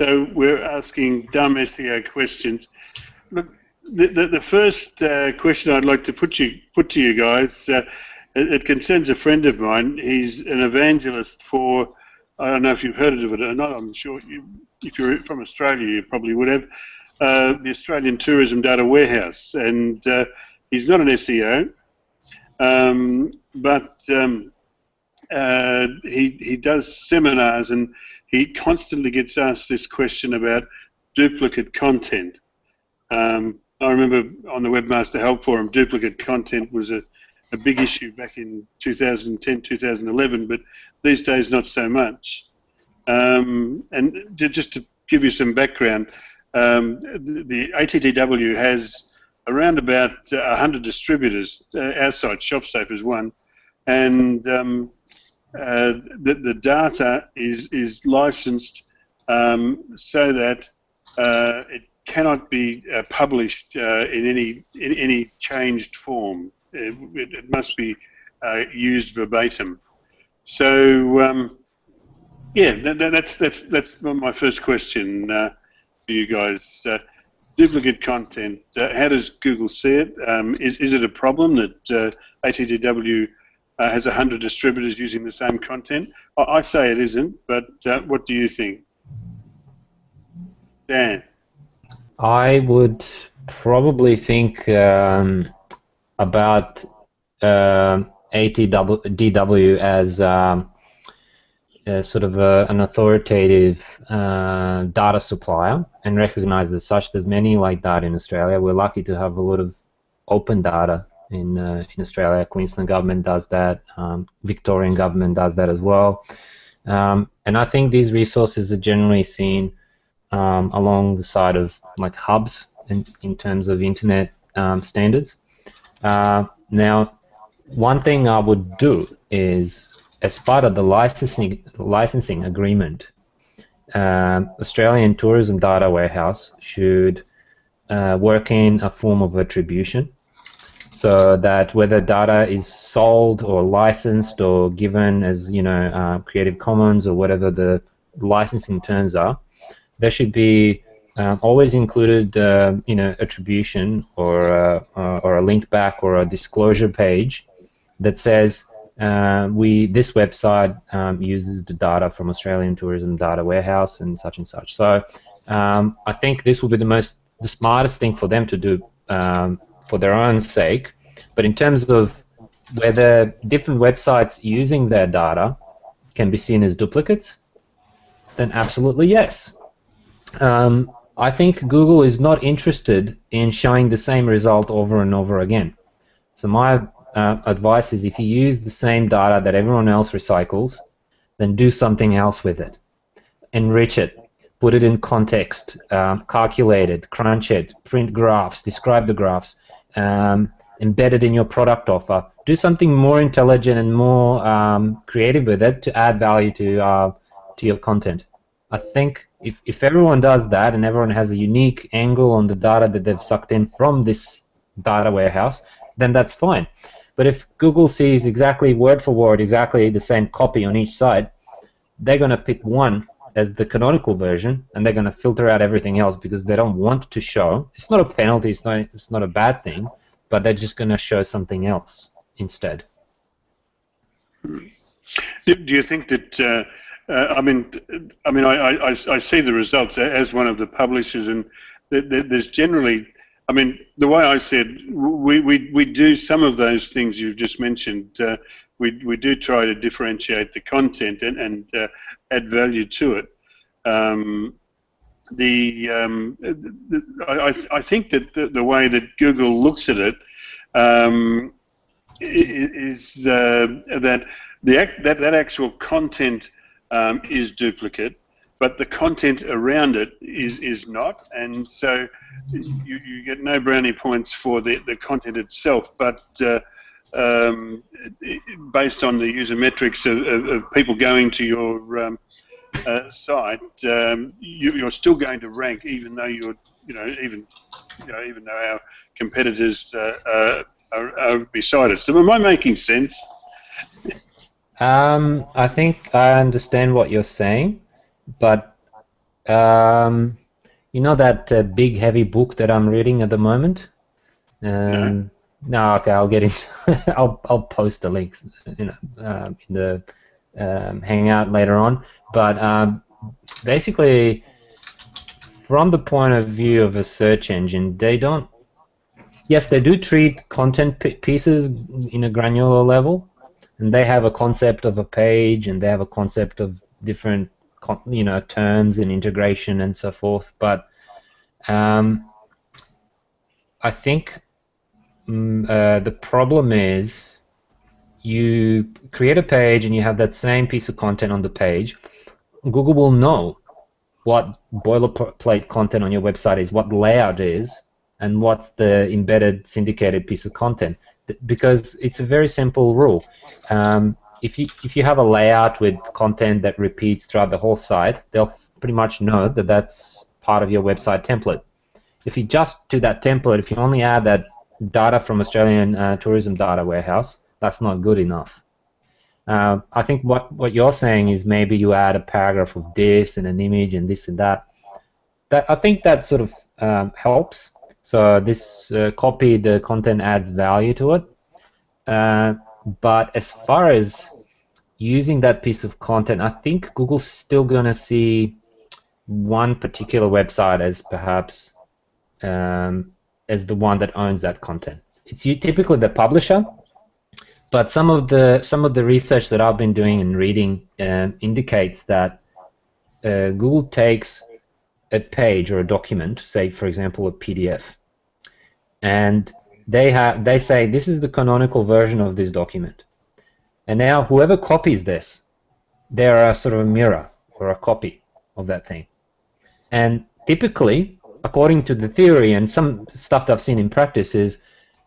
so we're asking dumb SEO questions. Look, the, the, the first uh, question I'd like to put you put to you guys, uh, it, it, concerns a friend of mine. He's an evangelist for, I don't know if you've heard of it or not, I'm sure you, if you're from Australia you probably would have, uh, the Australian Tourism Data Warehouse. And uh, he's not an SEO, um, but um, uh, he, he does seminars and he constantly gets asked this question about duplicate content. Um, I remember on the Webmaster Help Forum, duplicate content was a, a big issue back in 2010, 2011, but these days not so much. Um, and to, just to give you some background, um, the, the, ATDW has around about uh, 100 distributors. Uh, our site, ShopSafe, is one, and um, uh, the, the data is is licensed um, so that uh, it cannot be uh, published uh, in any in any changed form. It, it must be uh, used verbatim. So um, yeah, that, that's that's that's my first question for you guys. duplicate content. how does Google see it? Um, is is it a problem that ATDW uh, has 100 distributors using the same content. I, I say it isn't, but uh, what do you think? Dan? I would probably think um, about uh, ATDW as um, sort of a, an authoritative uh, data supplier and recognize as such. There's many like that in Australia. We're lucky to have a lot of open data in uh, in Australia. Queensland government does that. Um, Victorian government does that as well. Um, and I think these resources are generally seen um, along the side of like hubs in, in terms of internet um, standards. Uh, now, one thing I would do is, as part of the licensing licensing agreement, uh, Australian Tourism Data Warehouse should uh, work in a form of attribution so that whether data is sold or licensed or given as you know uh, Creative Commons or whatever the licensing terms are, there should be uh, always included uh, you know attribution or uh, uh, or a link back or a disclosure page that says uh, we this website um, uses the data from Australian Tourism Data Warehouse and such and such. So um, I think this will be the most the smartest thing for them to do um, for their own sake. But in terms of whether different websites using their data can be seen as duplicates, then absolutely yes. Um, I think Google is not interested in showing the same result over and over again. So my uh, advice is if you use the same data that everyone else recycles, then do something else with it. Enrich it. Put it in context. Um, calculate it. Crunch it. Print graphs. Describe the graphs um, embedded in your product offer. Do something more intelligent and more um, creative with it to add value to uh, to your content. I think if, if everyone does that and everyone has a unique angle on the data that they've sucked in from this data warehouse, then that's fine. But if Google sees exactly word for word, exactly the same copy on each side, they're going to pick one as the canonical version, and they're going to filter out everything else because they don't want to show. It's not a penalty. It's not. It's not a bad thing, but they're just going to show something else instead. Do you think that? Uh, uh, I mean, I mean, I, I, I see the results as one of the publishers, and there's generally. I mean, the way I said, we, we, we do some of those things you've just mentioned. Uh, we, we do try to differentiate the content and, and uh, add value to it. Um, the, um, the, I, I think that the, the, way that Google looks at it um, is uh, that the that that actual content um, is duplicate, but the content around it is is not, and so you, you get no brownie points for the the content itself, but uh, um, based on the user metrics of, of, of people going to your um, uh, site, um, you, are still going to rank, even though you're, you know, even, you know, even though our competitors uh, uh are, are, beside us. So am I making sense? Um, I think I understand what you're saying, but Um, you know that uh, big heavy book that I'm reading at the moment. Um, no. Okay, I'll get it. I'll I'll post the links, you know, uh, in the um, hangout later on. But um, basically, from the point of view of a search engine, they don't. Yes, they do treat content pieces in a granular level, and they have a concept of a page, and they have a concept of different, you know, terms and integration and so forth. But um, I think uh, the problem is you create a page and you have that same piece of content on the page. Google will know what boilerplate content on your website is, what layout is, and what's the embedded syndicated piece of content. Because it's a very simple rule. Um, if you if you have a layout with content that repeats throughout the whole site, they'll pretty much know that that's part of your website template. If you just do that template, if you only add that data from Australian uh, tourism data warehouse, that's not good enough. Uh, I think what, what you're saying is maybe you add a paragraph of this and an image and this and that. That I think that sort of um, helps. So this uh, copy, the content adds value to it. Uh, but as far as using that piece of content, I think Google's still going to see one particular website as perhaps um, as the one that owns that content. It's you typically the publisher, but some of the some of the research that I've been doing and reading um, indicates that uh, Google takes a page or a document, say for example a PDF, and they have they say this is the canonical version of this document, and now whoever copies this, they're a sort of a mirror or a copy of that thing, and typically, according to the theory and some stuff that I've seen in practice, is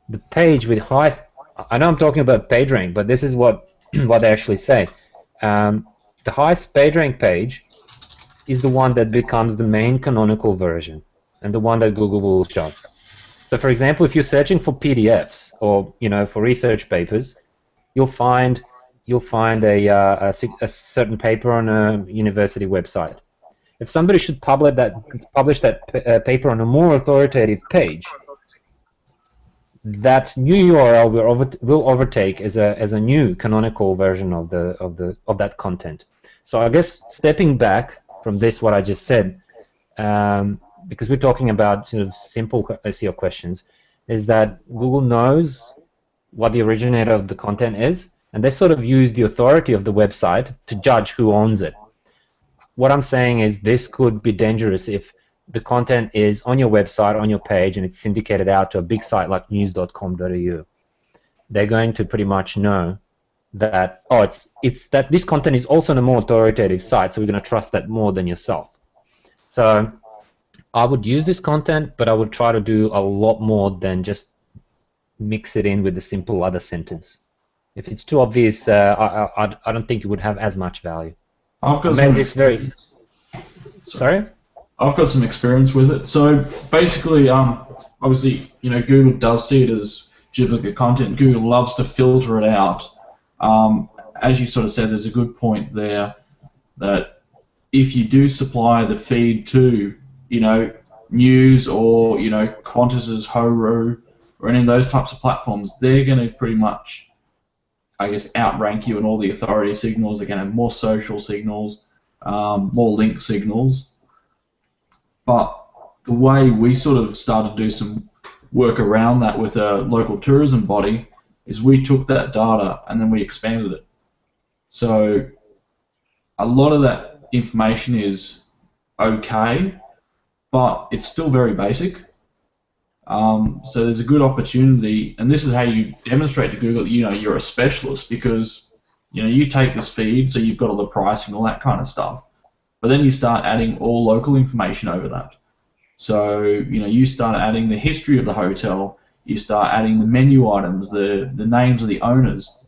the page with highest I know I'm talking about PageRank, but this is what what they actually say. Um, the highest PageRank page is the one that becomes the main canonical version and the one that Google will show. So, for example, if you're searching for PDFs or you know for research papers, you'll find you'll find a, uh, a, a, certain paper on a university website. If somebody should publish that publish that uh, paper on a more authoritative page, that new URL will, over, will overtake as a as a new canonical version of the of the of that content. So I guess stepping back from this, what I just said, um, because we're talking about sort of simple SEO questions, is that Google knows what the originator of the content is, and they sort of use the authority of the website to judge who owns it. What I'm saying is this could be dangerous if the content is on your website, on your page, and it's syndicated out to a big site like news.com.au, they're going to pretty much know that oh, it's it's that this content is also on a more authoritative site, so we're going to trust that more than yourself. So I would use this content, but I would try to do a lot more than just mix it in with the simple other sentence. If it's too obvious, uh, I, I, I don't think it would have as much value. I've got made this very. Sorry. I've got some experience with it. So basically, um, obviously, you know, Google does see it as duplicate content. Google loves to filter it out. Um, as you sort of said, there's a good point there that if you do supply the feed to, you know, news or you know Qantas's Horu or any of those types of platforms, they're going to pretty much, I guess, outrank you in all the authority signals. They're going to have more social signals, um, more link signals but the way we sort of started to do some work around that with a local tourism body is we took that data and then we expanded it. So a lot of that information is okay, but it's still very basic. Um, so there's a good opportunity, and this is how you demonstrate to Google that you know you're a specialist because you know you take this feed, so you've got all the pricing, all that kind of stuff. But then you start adding all local information over that. So, you know, you start adding the history of the hotel, you start adding the menu items, the, the names of the owners.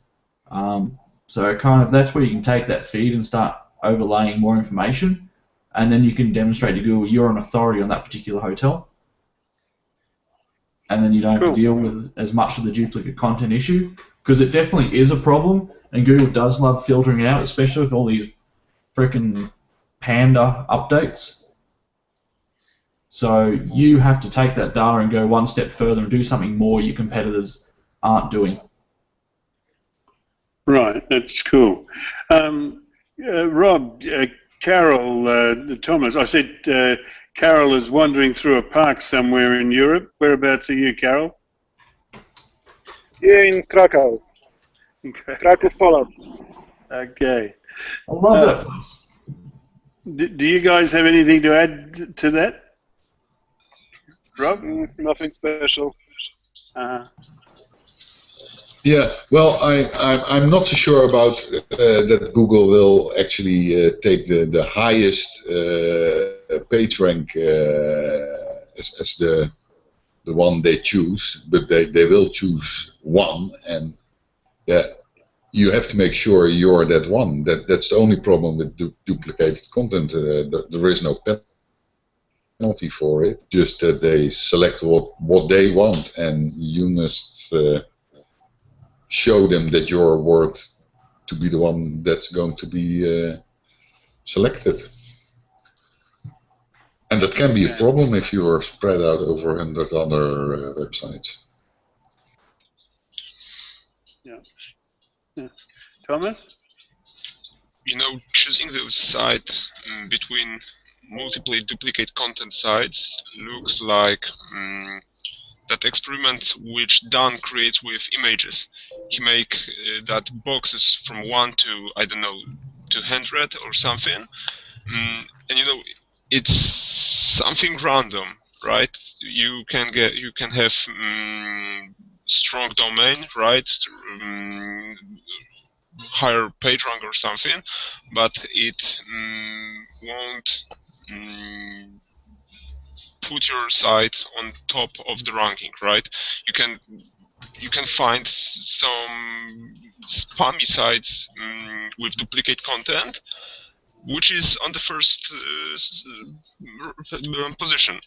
Um, so kind of that's where you can take that feed and start overlaying more information and then you can demonstrate to Google you're an authority on that particular hotel. And then you don't have cool. to deal with as much of the duplicate content issue because it definitely is a problem and Google does love filtering it out, especially with all these freaking Panda updates. So you have to take that data and go one step further and do something more your competitors aren't doing. Right, that's cool. Um, uh, Rob, uh, Carol, uh, Thomas, I said uh, Carol is wandering through a park somewhere in Europe. Whereabouts are you, Carol? Here in Krakow. Okay. Krakow, Poland. okay. I love that place. D- do you guys have anything to add to that? Rob? Mm, nothing special. Uh, Yeah, well, I, I'm, I'm not so sure about uh, that Google will actually uh, take the, the highest uh, page rank uh, as, as the the one they choose, but they, they will choose one, and yeah, you have to make sure you're that one. That that's the only problem with du duplicated content. Uh, th there is no penalty for it. Just that they select what what they want, and you must. Uh, show them that you're worth to be the one that's going to be uh, selected. And that can be a problem if you are spread out over 100 other uh, websites. yeah. yeah. Thomas? you know, choosing those sites um, between multiple duplicate content sites looks like um, that experiment which Dan creates with images. He make uh, that boxes from one to I don't know to hundred or something, um, and you know it's something random, right? You can get you can have um, strong domain, right? Um, higher page rank or something, but it mm, won't put your site on top of the ranking, right? You can you can find some spammy sites with duplicate content, which is on the first uh, uh, position.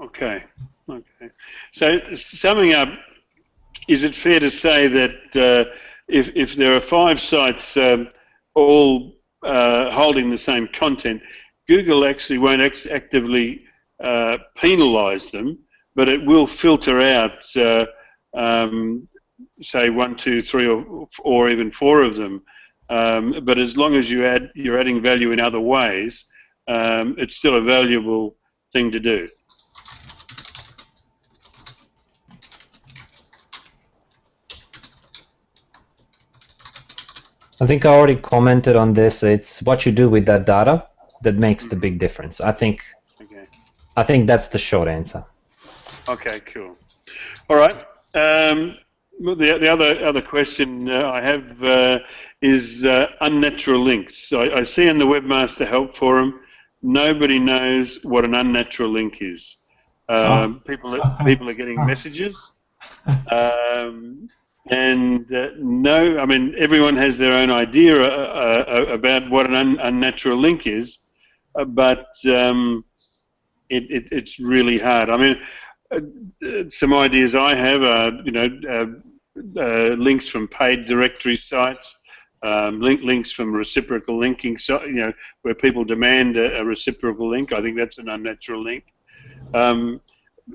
Okay. Okay. So, summing up, is it fair to say that uh, if, if there are five sites um, all uh, holding the same content, Google actually won't ex- actively uh, penalise them, but it will filter out, uh, um, say, one, two, three, or, or even four of them. Um, but as long as you add, you're adding value in other ways, um, it's still a valuable thing to do. I think I already commented on this. It's what you do with that data that makes the big difference. I think Okay. I think that's the short answer. Okay, cool. All right. Um, the, the other other question uh, I have uh, is uh, unnatural links. I, I see in the Webmaster Help Forum, nobody knows what an unnatural link is. Um, people are, people are getting messages, um, and uh, no, I mean everyone has their own idea uh, uh, about what an un, unnatural link is, uh, but um, it, it, it's really hard. I mean, uh, some ideas I have are, you know, links from paid directory sites, um, link links from reciprocal linking, so you know, where people demand a, a reciprocal link. I think that's an unnatural link. Um,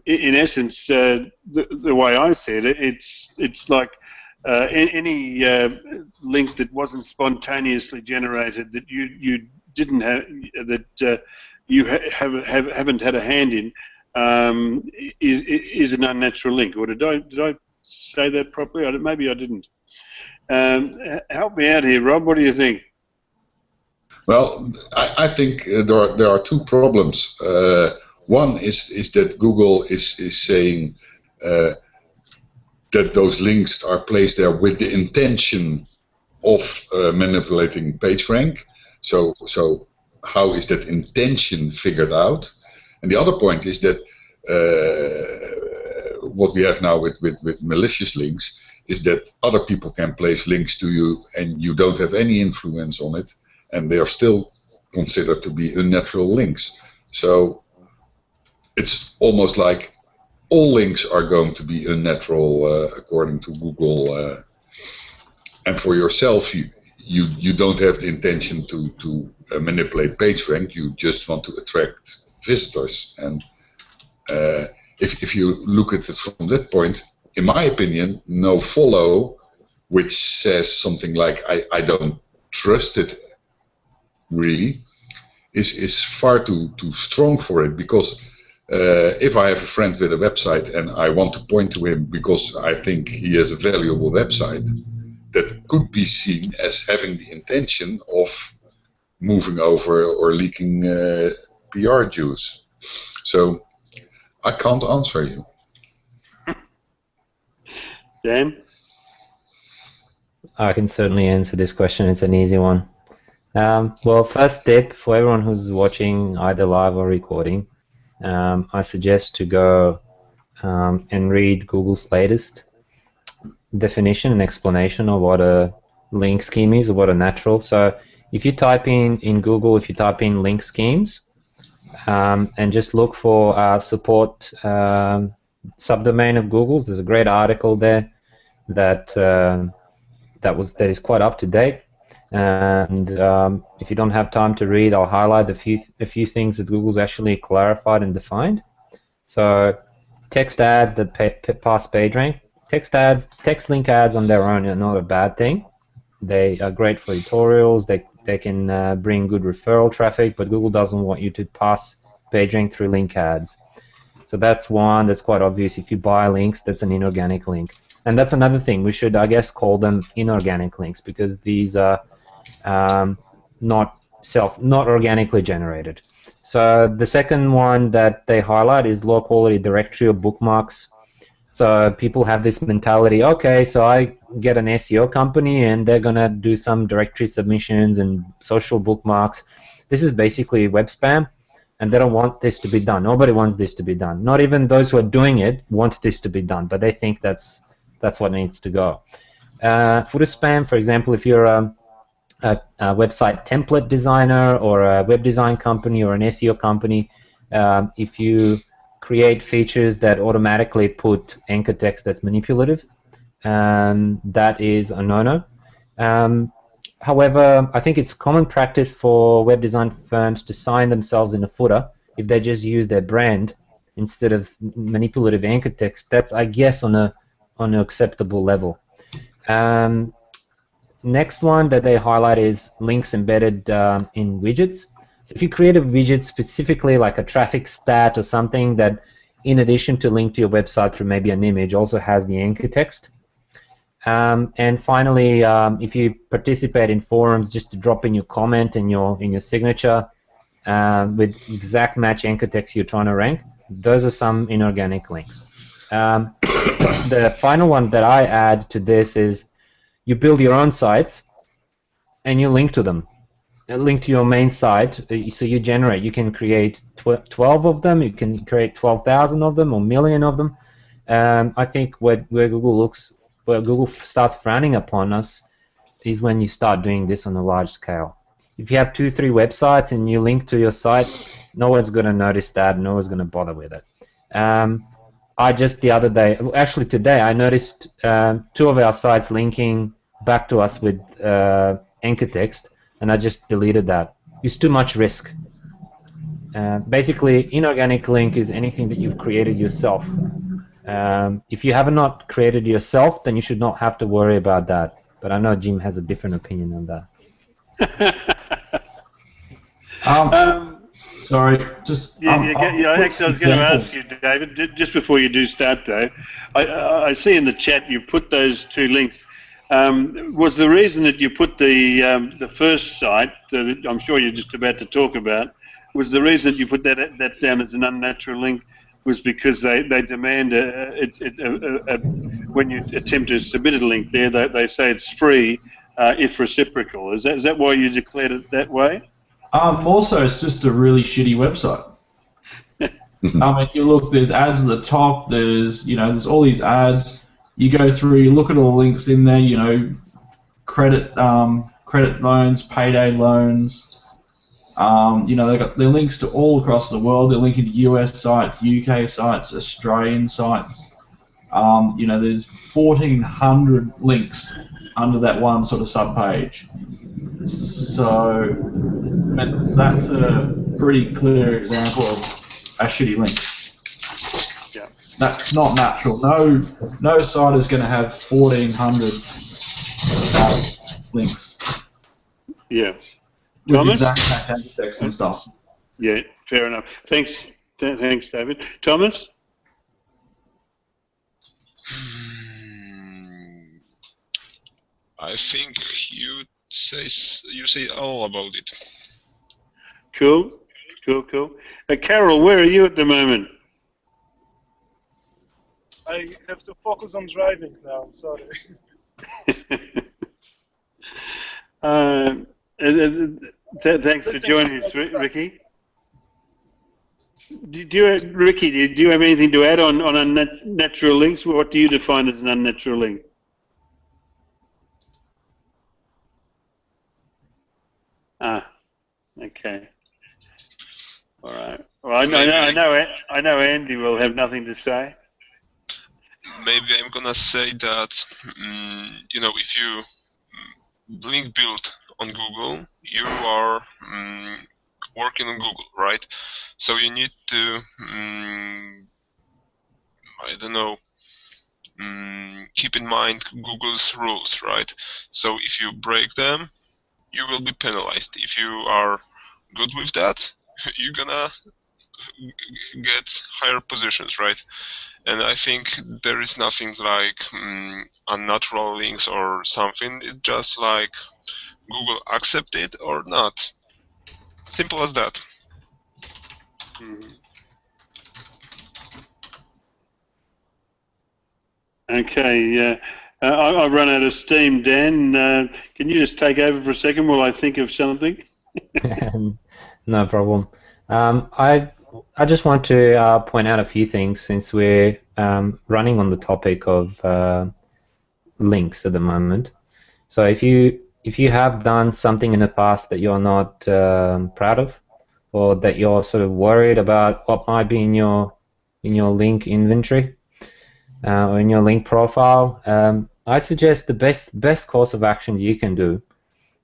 in, essence, uh, the, the way I see it, it's it's like uh, any uh, link that wasn't spontaneously generated that you you didn't have that uh, you ha- have, have haven't had a hand in um, is is an unnatural link. Or did I did I say that properly? I, maybe I didn't. Um, help me out here, Rob. What do you think? Well, I, I think uh, there are there are two problems. Uh, one is is that Google is is saying uh, that those links are placed there with the intention of uh, manipulating PageRank. So so how is that intention figured out? And the other point is that uh, what we have now with, with, with malicious links is that other people can place links to you and you don't have any influence on it and they are still considered to be unnatural links. So it's almost like all links are going to be unnatural uh, according to Google. Uh, and for yourself, you, you you don't have the intention to to uh, manipulate PageRank. You just want to attract visitors. And uh, if if you look at it from that point, in my opinion, no follow, which says something like I I don't trust it really, is is far too too strong for it because. Uh, if I have a friend with a website and I want to point to him because I think he has a valuable website, that could be seen as having the intention of moving over or leaking uh, PR juice. So I can't answer you. Dan? I can certainly answer this question. It's an easy one. Um, well, first step for everyone who's watching either live or recording, um, I suggest to go um, and read Google's latest definition and explanation of what a link scheme is or what a natural. So if you type in in Google, if you type in link schemes, um, and just look for uh, support um, subdomain of Google's, there's a great article there that uh, that was that is quite up to date. And um, if you don't have time to read, I'll highlight a few a few things that Google's actually clarified and defined. So text ads that pay, pass PageRank text ads, text link ads on their own are not a bad thing. They are great for tutorials. They they can uh, bring good referral traffic, but Google doesn't want you to pass PageRank through link ads. So that's one that's quite obvious. If you buy links, that's an inorganic link, and that's another thing. We should, I guess, call them inorganic links because these are um, not self, not organically generated. So the second one that they highlight is low quality directory or bookmarks so people have this mentality, okay, so I get an SEO company and they're going to do some directory submissions and social bookmarks. This is basically web spam and they don't want this to be done. Nobody wants this to be done. Not even those who are doing it want this to be done, but they think that's that's what needs to go. Uh, footer spam, for example, if you're a, a, a, website template designer or a web design company or an SEO company, um, if you create features that automatically put anchor text that's manipulative. Um, that is a no-no. Um, however, I think it's common practice for web design firms to sign themselves in a footer if they just use their brand instead of manipulative anchor text. That's, I guess, on a on an acceptable level. Um, next one that they highlight is links embedded um, in widgets. So if you create a widget specifically like a traffic stat or something that in addition to link to your website through maybe an image also has the anchor text. Um, and finally, um, if you participate in forums, just to drop in your comment and your in your signature um, with exact match anchor text you're trying to rank. Those are some inorganic links. Um, the final one that I add to this is you build your own sites and you link to them link to your main site. Uh, so you generate, you can create tw 12 of them, you can create 12,000 of them or million of them. Um, I think where, where Google looks, where Google starts frowning upon us is when you start doing this on a large scale. If you have two, three websites and you link to your site, no one's going to notice that, no one's going to bother with it. Um, I just the other day, actually today, I noticed uh, two of our sites linking back to us with uh, anchor text and I just deleted that. It's too much risk. Uh, basically, inorganic link is anything that you've created yourself. Um, if you have not created yourself, then you should not have to worry about that. But I know Jim has a different opinion on that. um, um, sorry, just yeah, um, yeah, yeah actually, I was going to ask you, David, just before you do start, though. I, I see in the chat you put those two links. Um, was the reason that you put the um, the first site that I'm sure you're just about to talk about was the reason that you put that that down as an unnatural link was because they, they demand a, a, a, a when you attempt to submit a link there they, they say it's free uh, if reciprocal is that is that why you declared it that way? Um, also, it's just a really shitty website. I mean, you look, there's ads at the top. There's you know, there's all these ads you go through, you look at all the links in there, you know, credit um, credit loans, payday loans. Um, you know, they've got their links to all across the world. They're linking to US sites, UK sites, Australian sites. Um, you know, there's 1,400 links under that one sort of subpage. So that's a pretty clear example of a shitty link. Yeah. That's not natural. No, no site is going to have 1,400 uh, links Yeah. with Thomas? exact text and stuff. Yeah. Fair enough. Thanks. th- Thanks, David. Thomas. Hmm, I think you say you say all about it. Cool. Cool. Cool. Uh, Carol, where are you at the moment? I have to focus on driving now. Sorry. Uh, uh, th- thanks for joining us, Ricky. Do, do you, Ricky, do you, do you have anything to add on on unnat- natural links? What do you define as an unnatural link? Ah, okay. All right. Well, I know, I know, I know, I know Andy will have nothing to say. Maybe I'm gonna say that mm, you know if you mm, link build on Google, you are mm, working on Google, right? So you need to I don't know keep in mind Google's rules, right? So if you break them, you will be penalized. If you are good with that, you're gonna get higher positions, right? And I think there is nothing like mm, unnatural links or something. It's just like Google accept it or not. Simple as that. Mhm. Okay, yeah. uh, I, I've run out of steam, Dan. Uh, can you just take over for a second while I think of something? no problem. Um, I I just want to uh, point out a few things since we're um, running on the topic of uh, links at the moment. So if you if you have done something in the past that you're not um, proud of, or that you're sort of worried about what might be in your in your link inventory uh, or in your link profile, um, I suggest the best best course of action you can do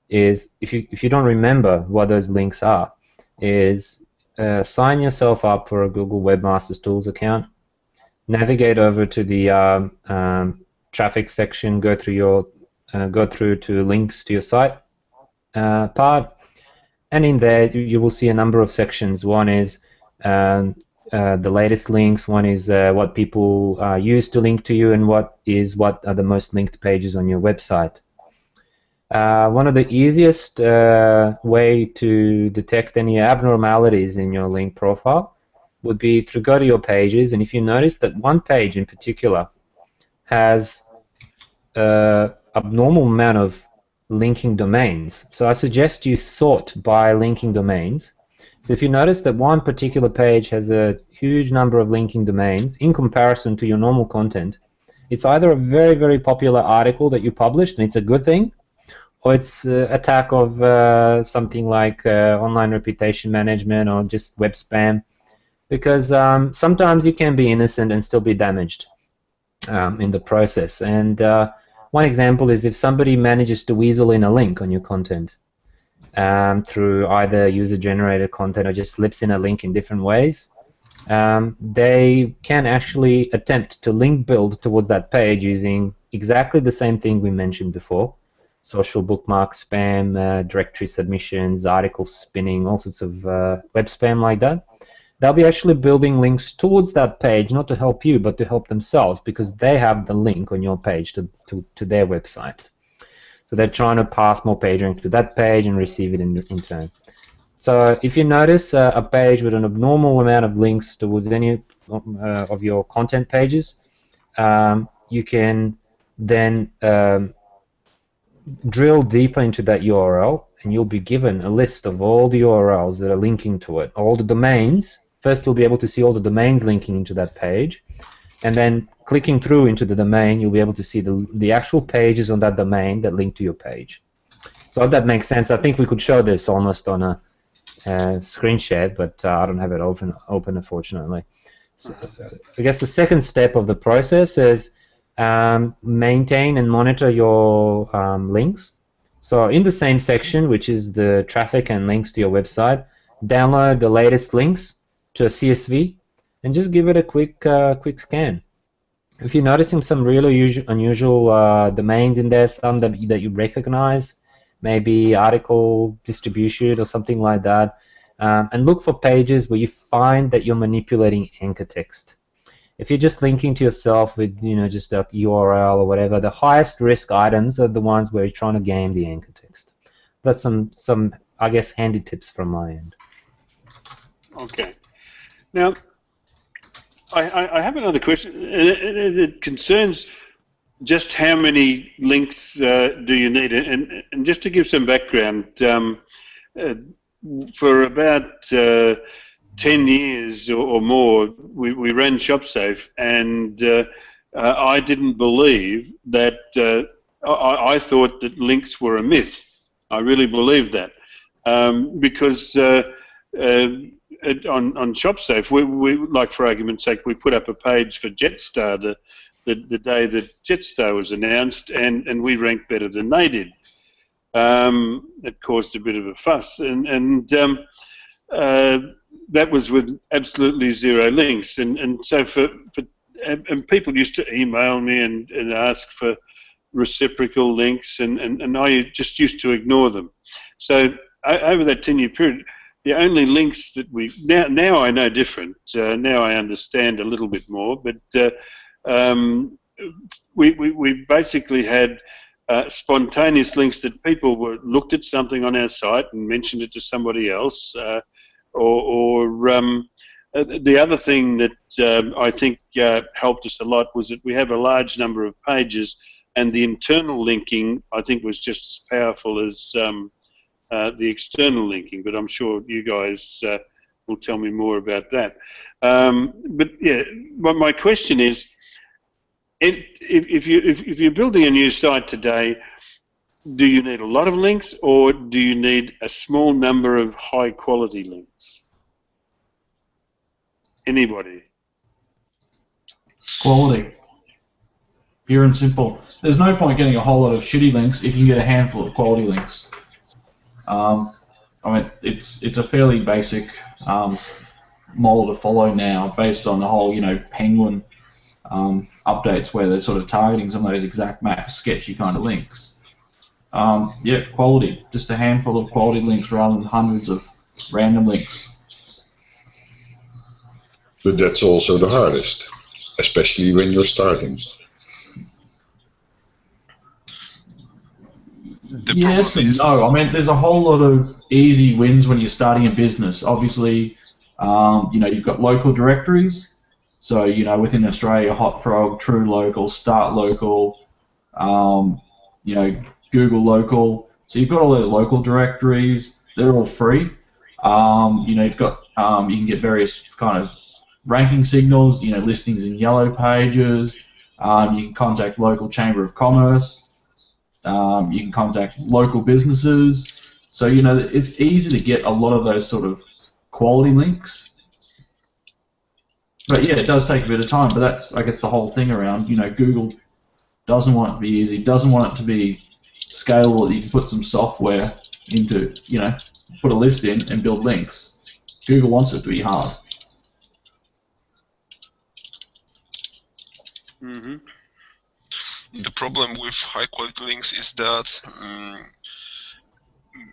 is if you if you don't remember what those links are, is uh, sign yourself up for a Google Webmasters Tools account. Navigate over to the um, um, traffic section. Go through your uh, go through to links to your site uh, part, and in there you, will see a number of sections. One is um, uh, the latest links. One is uh, what people uh, use to link to you, and what is what are the most linked pages on your website. Uh, one of the easiest uh, way to detect any abnormalities in your link profile would be to go to your pages, and if you notice that one page in particular has uh, abnormal amount of linking domains, so I suggest you sort by linking domains. So if you notice that one particular page has a huge number of linking domains in comparison to your normal content, it's either a very, very popular article that you published, and it's a good thing, or it's uh, attack of uh, something like uh, online reputation management or just web spam. Because um, sometimes you can be innocent and still be damaged um, in the process. And uh, one example is if somebody manages to weasel in a link on your content um, through either user generated content or just slips in a link in different ways um, they can actually attempt to link build towards that page using exactly the same thing we mentioned before social bookmark spam, uh, directory submissions, article spinning, all sorts of uh, web spam like that. They'll be actually building links towards that page, not to help you, but to help themselves because they have the link on your page to, to, to their website. So they're trying to pass more page rank to that page and receive it in, in turn. So if you notice uh, a page with an abnormal amount of links towards any uh, of your content pages, um, you can then um, drill deeper into that URL and you'll be given a list of all the URLs that are linking to it, all the domains. First, you'll be able to see all the domains linking into that page, and then clicking through into the domain, you'll be able to see the, the actual pages on that domain that link to your page. So if that makes sense, I think we could show this almost on a uh, screen share, but uh, I don't have it open, open unfortunately. So, I guess the second step of the process is um, maintain and monitor your um, links. So in the same section, which is the traffic and links to your website, download the latest links to a CSV and just give it a quick uh, quick scan. If you're noticing some really unusual, uh, domains in there, some that, that you recognize, maybe article distribution or something like that, um, and look for pages where you find that you're manipulating anchor text. If you're just linking to yourself with you know just a URL or whatever, the highest risk items are the ones where you're trying to game the anchor text. That's some some I guess handy tips from my end. Okay. Now, I, I have another question. It, it, concerns just how many links uh, do you need? And, and just to give some background, um, uh, for about uh, 10 years or, or, more, we, we ran ShopSafe, and uh, uh, I didn't believe that, uh, I, I, thought that links were a myth. I really believed that. Um, because on, on ShopSafe, we, we, like for argument's sake, we put up a page for Jetstar the, the, the day that Jetstar was announced, and, and we ranked better than they did. Um, it caused a bit of a fuss, and, and um, uh, that was with absolutely zero links. And, and so for, for and people used to email me and, and ask for reciprocal links, and, and, and I just used to ignore them. So over that 10 year period, the only links that we now now I know different. Uh, now I understand a little bit more, but uh, um, we, we, we basically had uh, spontaneous links that people were looked at something on our site and mentioned it to somebody else, uh, or, or um, uh, the other thing that um, I think uh, helped us a lot was that we have a large number of pages, and the internal linking I think was just as powerful as um, uh, the external linking, but I'm sure you guys uh, will tell me more about that. Um, but yeah, but my question is, if, if, you, if, if you're building a new site today, do you need a lot of links or do you need a small number of high quality links? Anybody? Quality. Pure and simple. There's no point getting a whole lot of shitty links if you get a handful of quality links. Um, I mean, it's it's a fairly basic um, model to follow now, based on the whole you know Penguin um, updates where they're sort of targeting some of those exact match sketchy kind of links. Um, yeah, quality, just a handful of quality links rather than hundreds of random links. But that's also the hardest, especially when you're starting. yes and no. I mean, there's a whole lot of easy wins when you're starting a business. Obviously, um, you know, you've got local directories. So, you know, within Australia, Hotfrog, True Local, Start Local, um, you know, Google Local. So you've got all those local directories. They're all free. Um, you know, you've got um, you can get various kind of ranking signals. You know, listings in yellow pages. Um, you can contact local chamber of commerce. Um, you can contact local businesses. So, you know, it's easy to get a lot of those sort of quality links. But yeah, it does take a bit of time. But that's, I guess, the whole thing around, you know, Google doesn't want it to be easy, doesn't want it to be scalable that you can put some software into, you know, put a list in and build links. Google wants it to be hard. Mm-hmm the problem with high quality links is that um,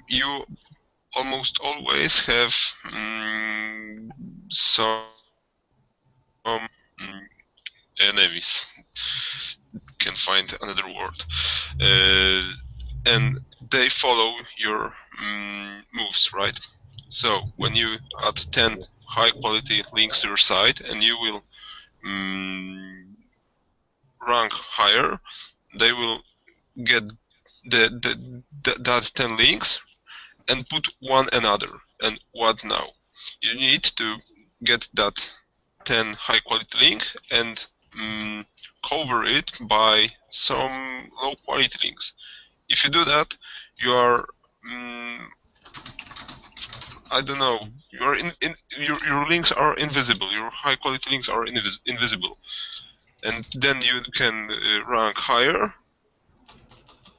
you almost always have um, some um, enemies can find another word uh, and they follow your um, moves right so when you add 10 high quality links to your site and you will um, rank higher, they will get the, the, the, that 10 links and put one another. And what now? You need to get that 10 high quality link and um, cover it by some low quality links. If you do that, you are um, I don't know. Your in, in your your links are invisible. Your high quality links are invis invisible and then you can uh, rank higher.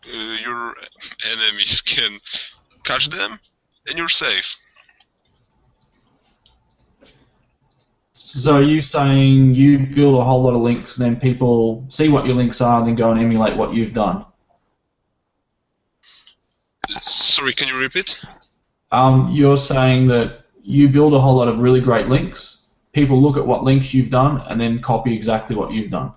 Uh, your enemies can catch them, and you're safe. So are you saying you build a whole lot of links, and then people see what your links are, and then go and emulate what you've done? Sorry, can you repeat? Um, you're saying that you build a whole lot of really great links. People look at what links you've done and then copy exactly what you've done.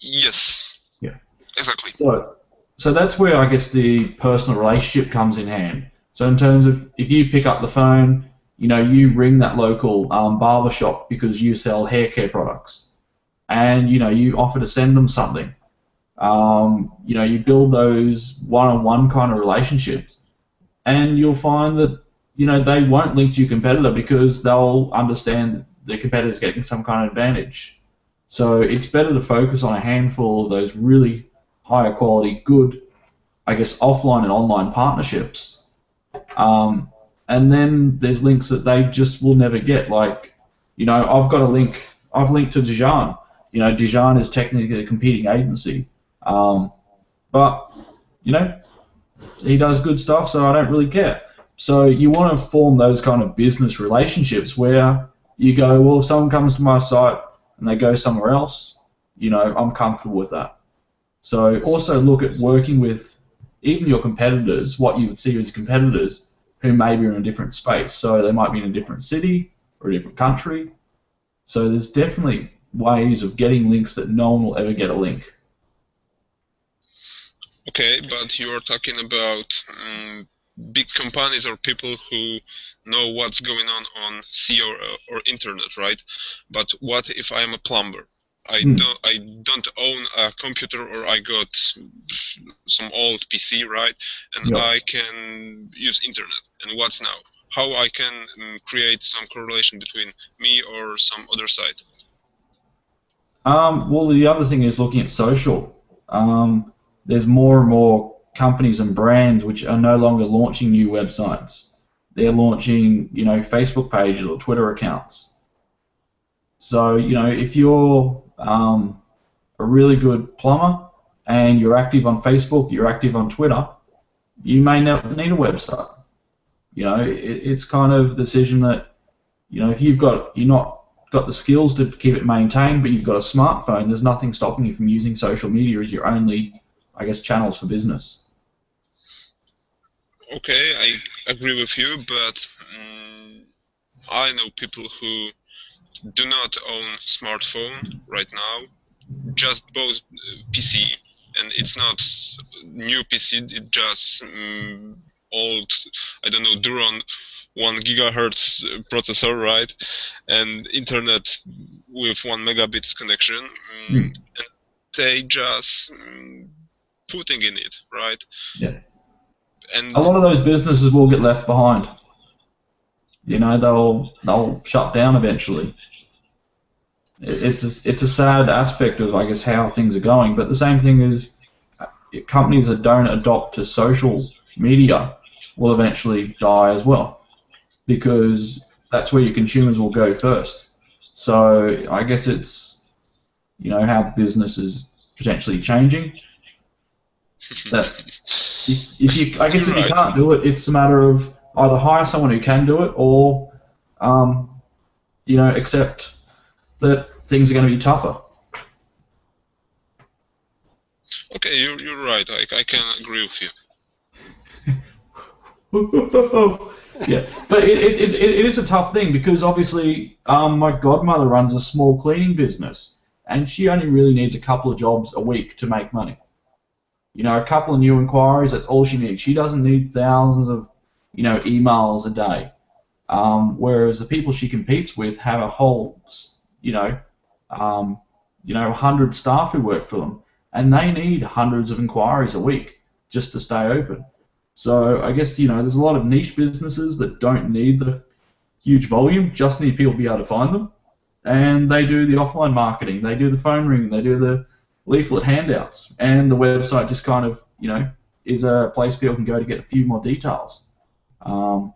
Yes. Yeah. Exactly. So, so that's where I guess the personal relationship comes in hand. So in terms of if you pick up the phone, you know, you ring that local um, barber shop because you sell hair care products, and you know you offer to send them something. Um, you know, you build those one-on-one kind of relationships, and you'll find that you know they won't link to your competitor because they'll understand the competitor's getting some kind of advantage. So it's better to focus on a handful of those really higher quality, good, I guess, offline and online partnerships. Um, and then there's links that they just will never get. Like, you know, I've got a link. I've linked to Dejan. You know, Dejan is technically a competing agency, um, but you know, he does good stuff, so I don't really care. So you want to form those kind of business relationships where you go, well, if someone comes to my site and they go somewhere else, you know, I'm comfortable with that. So also look at working with even your competitors, what you would see as competitors who may be in a different space. So they might be in a different city or a different country. So there's definitely ways of getting links that no one will ever get a link. Okay, but you're talking about um, big companies or people who know what's going on on SEO, or internet, right? But what if I'm a plumber? I Hmm. don't I don't own a computer or I got some old PC, right? And Yeah. I can use internet. And what's now? How I can um, create some correlation between me or some other site? Um, well, the other thing is looking at social. Um, there's more and more companies and brands which are no longer launching new websites. They're launching, you know, Facebook pages or Twitter accounts. So, you know, if you're um, a really good plumber and you're active on Facebook, you're active on Twitter, you may not need a website. You know, it, it's kind of the decision that, you know, if you've got, you're not got the skills to keep it maintained, but you've got a smartphone, there's nothing stopping you from using social media as your only, I guess, channels for business. Okay, I agree with you, but um, I know people who do not own smartphone right now, just bought uh, PC, and it's not new PC, it's just um, old, I don't know, Duron one gigahertz processor, right, and internet with one megabits connection, um, Hmm. and they just um, putting in it, right? Yeah. And A lot of those businesses will get left behind. You know, they'll they'll shut down eventually. It's a, it's a sad aspect of, I guess, how things are going. But the same thing is, uh, companies that don't adopt to social media will eventually die as well, because that's where your consumers will go first. So I guess it's, you know, how business is potentially changing. That if, if you, I guess if you can't do it, it's a matter of either hire someone who can do it, or, um, you know, accept that things are going to be tougher. Okay, you're, you're right. I, I can agree with you. yeah, but it, it, it, it is a tough thing because obviously um, my godmother runs a small cleaning business and she only really needs a couple of jobs a week to make money. You know, a couple of new inquiries, that's all she needs. She doesn't need thousands of, you know, emails a day. Um, whereas the people she competes with have a whole, you know, um, you know, hundred staff who work for them, and they need hundreds of inquiries a week just to stay open. So I guess you know there's a lot of niche businesses that don't need the huge volume, just need people to be able to find them, and they do the offline marketing, they do the phone ring, they do the leaflet handouts, and the website just kind of you know is a place people can go to get a few more details. Um,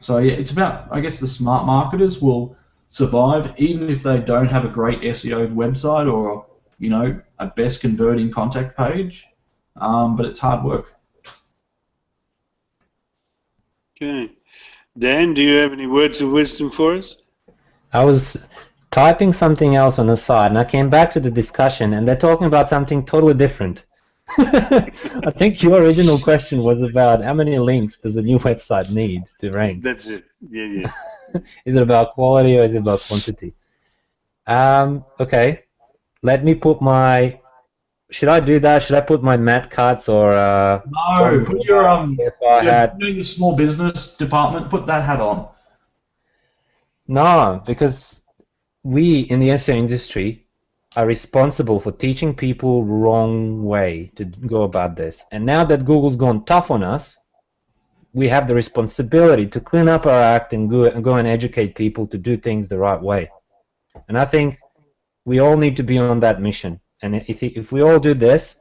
so yeah, it's about I guess the smart marketers will survive, even if they don't have a great SEO website or you know a best converting contact page. Um, but it's hard work. Okay. Dan, do you have any words of wisdom for us? I was typing something else on the side, and I came back to the discussion, and they're talking about something totally different. I think your original question was about how many links does a new website need to rank. That's it. Yeah, yeah. is it about quality or is it about quantity? Um, okay, let me put my. Should I do that? Should I put my Matt Cutts or? Uh, No, put your um, if I your, had you know, your small business department. Put that hat on. No, because we in the SEO industry are responsible for teaching people wrong way to go about this. And now that Google's gone tough on us, we have the responsibility to clean up our act and go, and go and educate people to do things the right way. And I think we all need to be on that mission. And if if we all do this,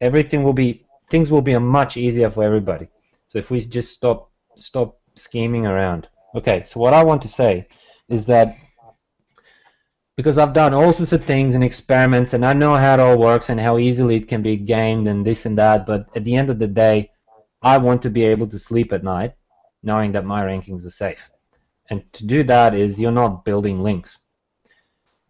everything will be things will be much easier for everybody. So if we just stop stop scheming around. Okay, so what I want to say is that because I've done all sorts of things and experiments and I know how it all works and how easily it can be gamed and this and that, but at the end of the day, I want to be able to sleep at night knowing that my rankings are safe. And to do that is you're not building links.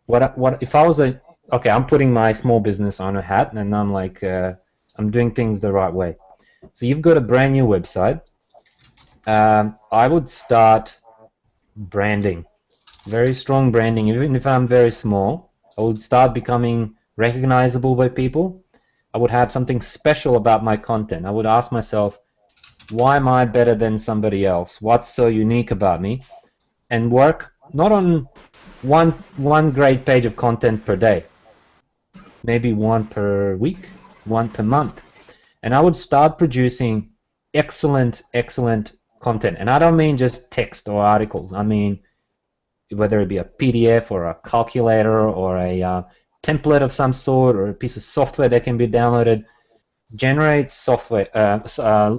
What what if I was a okay, I'm putting my small business owner hat and I'm like uh, I'm doing things the right way. So you've got a brand new website. Um, I would start branding very strong branding. Even if I'm very small, I would start becoming recognizable by people. I would have something special about my content. I would ask myself, why am I better than somebody else? What's so unique about me? And work not on one one great page of content per day, maybe one per week, one per month. And I would start producing excellent, excellent content. And I don't mean just text or articles. I mean whether it be a PDF or a calculator or a uh, template of some sort or a piece of software that can be downloaded, generates software uh, uh,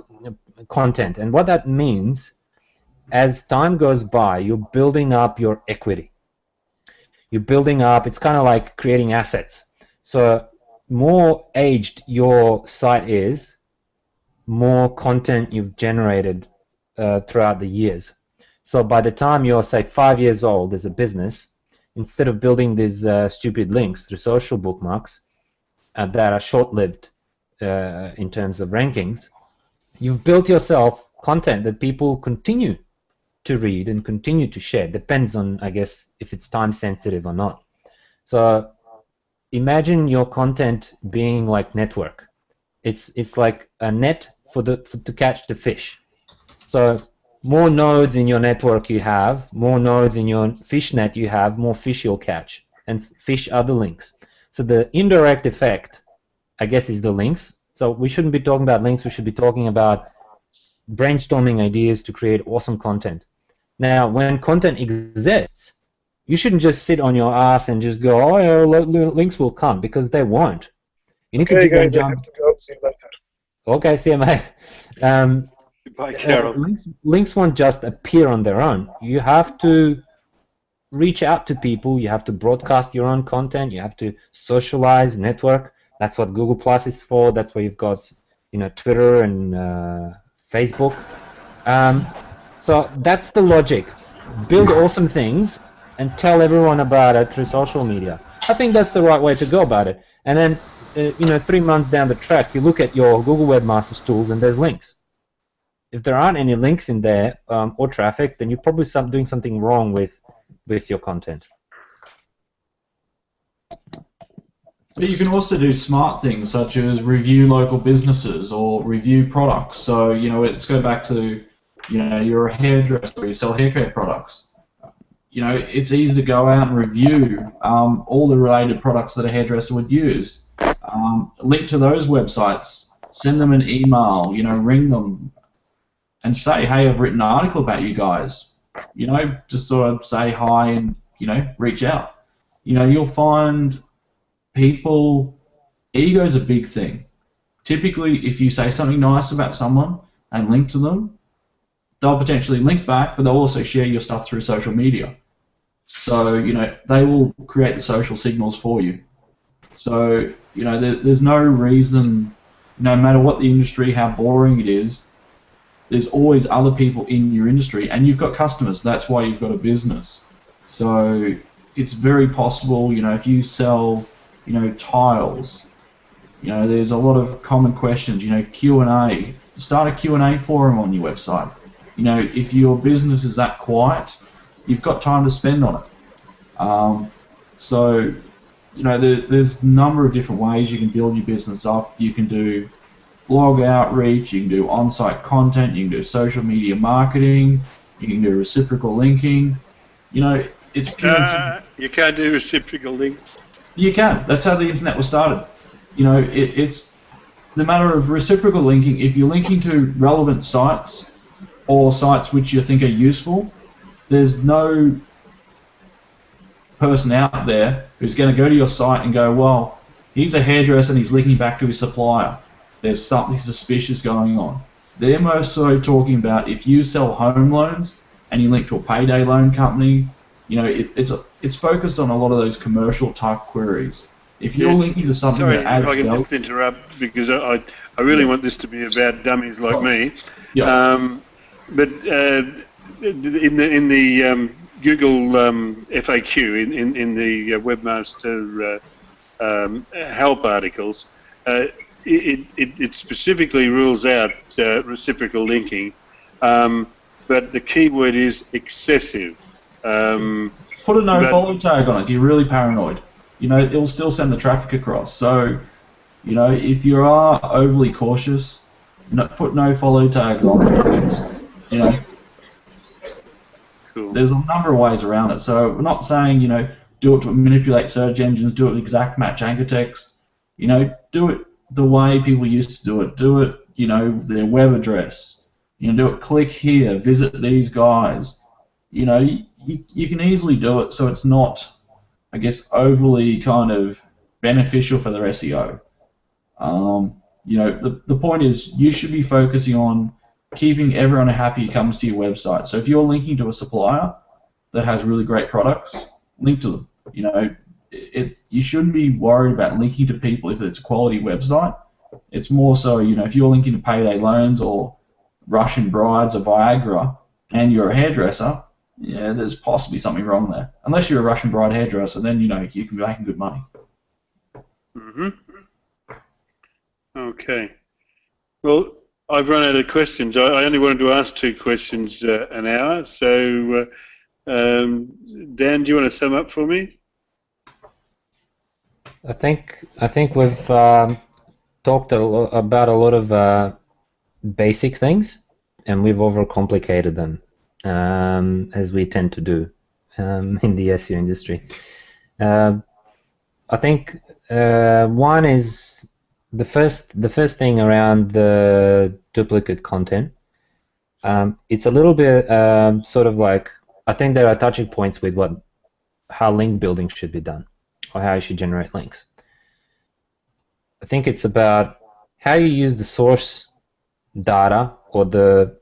content. And what that means, as time goes by, you're building up your equity. You're building up. It's kind of like creating assets. So more aged your site is, more content you've generated uh, throughout the years. So by the time you're, say, five years old as a business, instead of building these uh, stupid links through social bookmarks uh, that are short-lived uh, in terms of rankings, you've built yourself content that people continue to read and continue to share. Depends on, I guess, if it's time sensitive or not. So imagine your content being like network. It's it's like a net for the for, to catch the fish. So more nodes in your network you have, more nodes in your fish net you have, more fish you'll catch, and fish other links. So the indirect effect, I guess, is the links. So we shouldn't be talking about links, we should be talking about brainstorming ideas to create awesome content. Now, when content exists, you shouldn't just sit on your ass and just go, oh, yeah, links will come, because they won't. You need okay, to guys, I have to go. See you later. Okay, see you, mate. Um, Bye, uh, Carol. links, links won't just appear on their own. You have to reach out to people. You have to broadcast your own content. You have to socialize, network. That's what Google Plus is for. That's where you've got, you know, Twitter and uh, Facebook. Um, so that's the logic. Build awesome things and tell everyone about it through social media. I think that's the right way to go about it. And then, uh, you know, three months down the track, you look at your Google Webmasters tools and there's links if there aren't any links in there um, or traffic, then you're probably some, doing something wrong with with your content. But you can also do smart things such as review local businesses or review products. So, you know, let's go back to, you know, you're a hairdresser, you sell hair care products. You know, it's easy to go out and review um, all the related products that a hairdresser would use. Um, link to those websites, send them an email, you know, ring them and say, hey, I've written an article about you guys. You know, just sort of say hi and, you know, reach out. You know, you'll find people ego's a big thing. Typically, if you say something nice about someone and link to them, they'll potentially link back, but they'll also share your stuff through social media. So you know they will create the social signals for you. So you know there, there's no reason, no matter what the industry, how boring it is, there's always other people in your industry, and you've got customers. That's why you've got a business. So it's very possible, you know, if you sell, you know, tiles, you know, there's a lot of common questions. You know, Q and A. Start a Q and A forum on your website. You know, if your business is that quiet, you've got time to spend on it. Um, so, you know, there, there's a number of different ways you can build your business up. You can do blog outreach, you can do on-site content, you can do social media marketing, you can do reciprocal linking. You know, it's pure. Uh, you can't do reciprocal links. You can. That's how the internet was started. You know, it, it's the matter of reciprocal linking. If you're linking to relevant sites or sites which you think are useful, there's no person out there who's going to go to your site and go, well, he's a hairdresser and he's linking back to his supplier. There's something suspicious going on. They're most so talking about if you sell home loans and you link to a payday loan company, you know, it, it's a, it's focused on a lot of those commercial type queries. If you're linking to something Sorry, that if I can value, just interrupt because I, I, really want this to be about dummies like me. yeah, Um, but uh, in the in the um, Google um, FAQ in in, in the uh, webmaster uh, um, help articles, uh, it, it it specifically rules out uh, reciprocal linking, um, but the key word is excessive. Um, put a no follow tag on it if you're really paranoid. You know, it'll still send the traffic across. So, you know, if you are overly cautious, no, put no follow tags on it. You know, cool. there's a number of ways around it. So we're not saying, you know, do it to manipulate search engines, do it with exact match anchor text. You know, do it the way people used to do it. Do it, you know, their web address. You know, do it, click here, visit these guys. You know, you, you can easily do it so it's not, I guess, overly kind of beneficial for their SEO. Um, you know, the, the point is you should be focusing on keeping everyone happy who comes to your website. So if you're linking to a supplier that has really great products, link to them. You know, it, you shouldn't be worried about linking to people if it's a quality website. It's more so, you know, if you're linking to payday loans or Russian brides or Viagra and you're a hairdresser, yeah, there's possibly something wrong there. Unless you're a Russian bride hairdresser, then, you know, you can be making good money. hmm Okay. Well, I've run out of questions. I, I only wanted to ask two questions uh, an hour. So, uh, um, Dan, do you want to sum up for me? I think I think we've um, talked a lo- about a lot of uh, basic things, and we've overcomplicated them, um, as we tend to do um, in the SEO industry. Uh, I think uh, one is the first the first thing around the duplicate content. Um, it's a little bit um, sort of like I think there are touching points with what how link building should be done or how you should generate links. I think it's about how you use the source data or the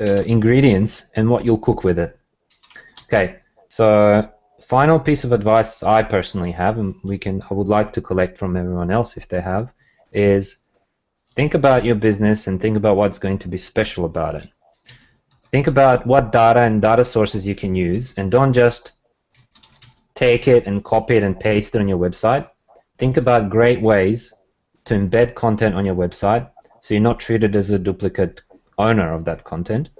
uh, ingredients and what you'll cook with it. Okay, so final piece of advice I personally have, and we can I would like to collect from everyone else if they have, is think about your business and think about what's going to be special about it. Think about what data and data sources you can use, and don't just take it and copy it and paste it on your website. Think about great ways to embed content on your website so you're not treated as a duplicate owner of that content.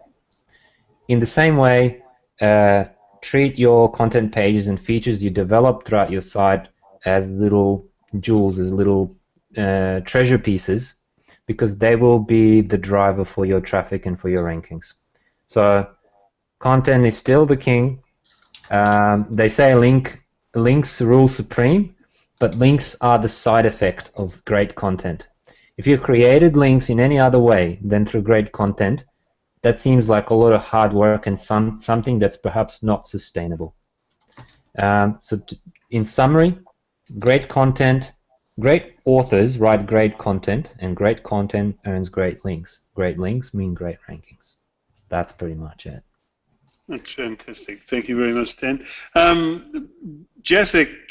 In the same way, uh, treat your content pages and features you develop throughout your site as little jewels, as little uh, treasure pieces, because they will be the driver for your traffic and for your rankings. So, content is still the king. Um, they say link links rule supreme, but links are the side effect of great content. If you created links in any other way than through great content, that seems like a lot of hard work and some something that's perhaps not sustainable. Um, so, in summary, great content, great authors write great content, and great content earns great links. Great links mean great rankings. That's pretty much it. That's fantastic. Thank you very much, Dan. Um,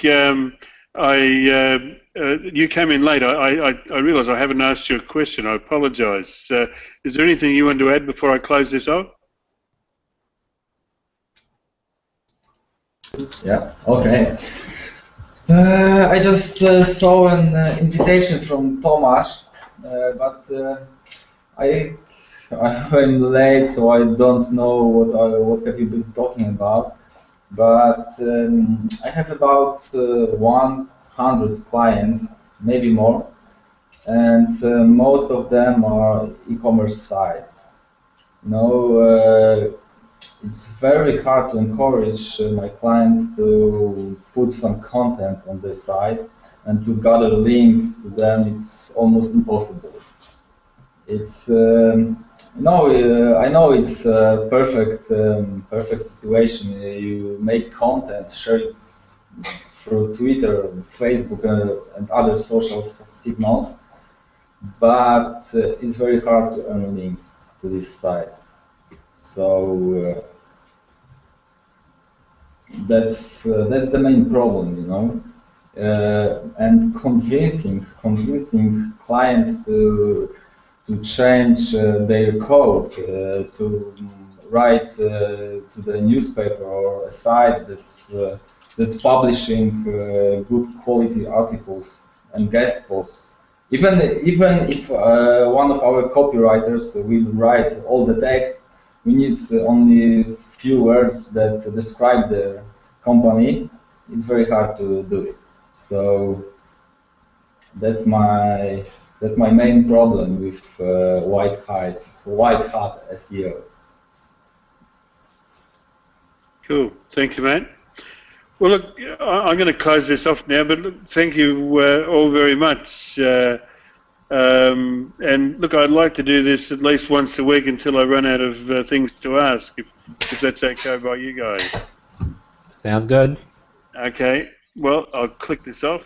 um, I, uh, uh, you came in late. I, I, I realise I haven't asked you a question. I apologise. Uh, is there anything you want to add before I close this off? Yeah, okay. Uh, I just uh, saw an uh, invitation from Tomasz, but I I'm late, so I don't know what I, what have you been talking about. But um, I have about uh, 100 clients, maybe more, and most of them are e-commerce sites. You know, it's very hard to encourage uh, my clients to put some content on their sites and to gather links to them. It's almost impossible. It's um, no, uh, I know it's a perfect, um, perfect situation. You make content, share it through Twitter, Facebook, uh, and other social signals, but uh, it's very hard to earn links to these sites. So uh, that's uh, that's the main problem, you know. Uh, and convincing convincing clients to to change uh, their code uh, to write uh, to the newspaper or a site that's that's publishing good quality articles and guest posts. Even even if one of our copywriters will write all the text, we need only few words that describe the company, it's very hard to do it. So that's my that's my main problem with uh, white hat white hat SEO. Cool, thank you, mate. Well, look, I'm going to close this off now, but look, thank you uh, all very much. Uh, um, and look, I'd like to do this at least once a week until I run out of uh, things to ask, if, if that's okay by you guys. Sounds good. Okay, well, I'll click this off.